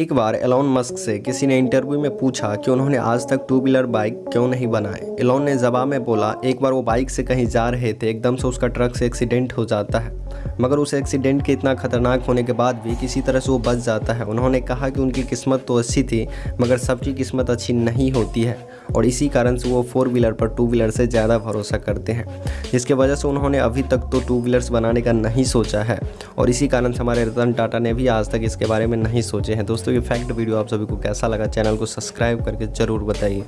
एक बार Elon Musk से किसी ने इंटरव्यू में पूछा कि उन्होंने आज तक टू व्हीलर बाइक क्यों नहीं बनाए। एलोन ने जवाब में बोला, एक बार वो बाइक से कहीं जा रहे थे, एकदम से उसका ट्रक से एक्सीडेंट हो जाता है। मगर उस एक्सीडेंट के इतना खतरनाक होने के बाद भी किसी तरह से वो बच जाता है। उन्होंने कहा कि उनकी किस्मत तो अच्छी थी, मगर सबकी किस्मत अच्छी नहीं होती है, और इसी कारण से वो फोर व्हीलर पर टू व्हीलर से ज़्यादा भरोसा करते हैं, जिसके वजह से उन्होंने अभी तक तो टू व्हीलर्स बनाने का नहीं सोचा है, और इसी कारण से हमारे रतन टाटा ने भी आज तक इसके बारे में नहीं सोचे हैं। दोस्तों, ये फैक्ट वीडियो आप सभी को कैसा लगा, चैनल को सब्सक्राइब करके ज़रूर बताइए।